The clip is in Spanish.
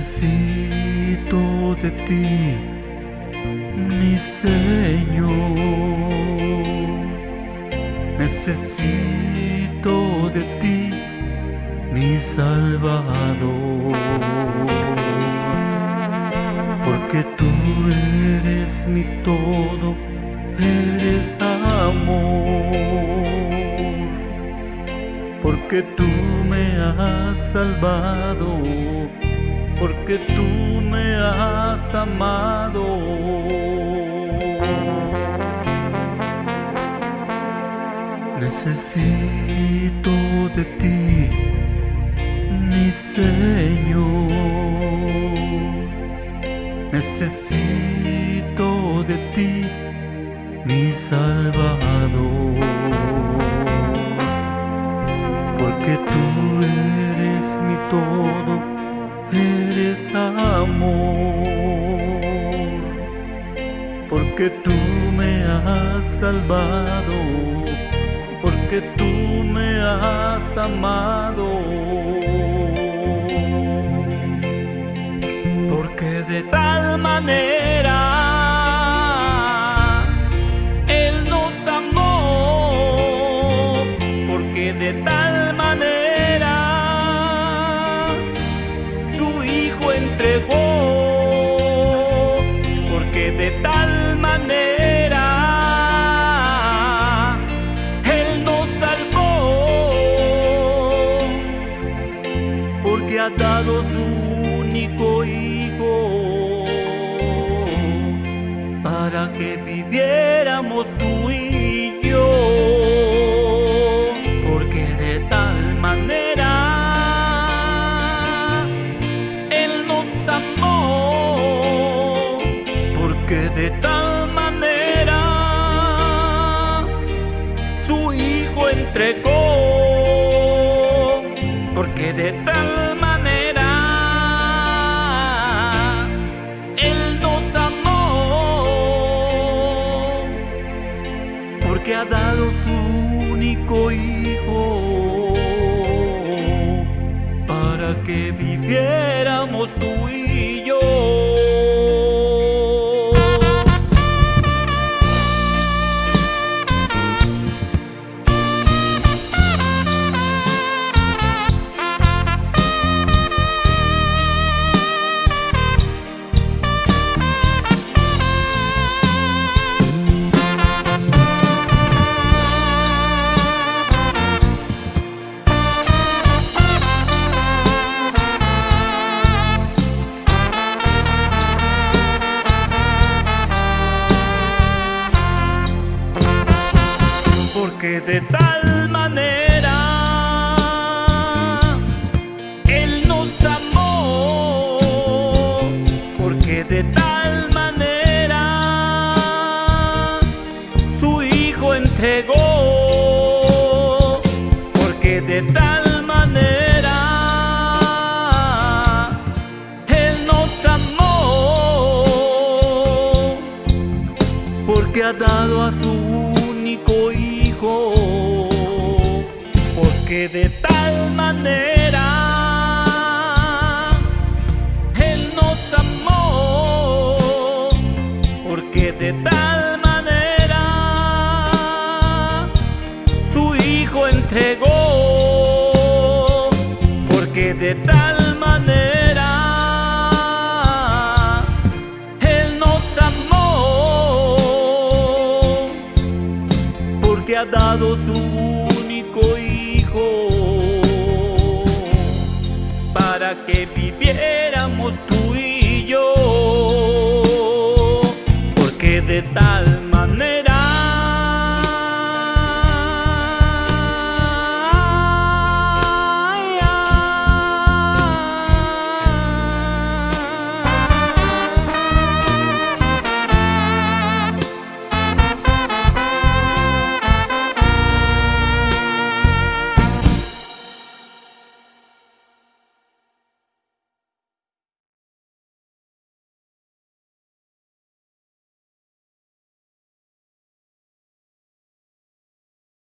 Necesito de ti, mi Señor. Necesito de ti, mi Salvador. Porque tú eres mi todo, eres amor. Porque tú me has salvado porque tú me has amado. Necesito de ti, mi Señor. Necesito de ti, mi Salvador. Porque tú eres mi todo amor, porque tú me has salvado, porque tú me has amado, porque de tal manera Él nos amó, porque de tal manera porque su único hijo para que viviéramos tú y yo, porque de tal manera de tal manera su hijo entregó, porque de tal porque ha dado su único hijo para que viviéramos tú y yo. Porque de tal manera Él nos amó, porque de tal manera su Hijo entregó, porque de tal manera Él nos amó, porque ha dado a su único Hijo porque de tal manera Él nos amó, porque de tal manera su Hijo entregó, porque de tal manera Él nos amó, porque ha dado su Para que viviéramos tú y yo, porque de tal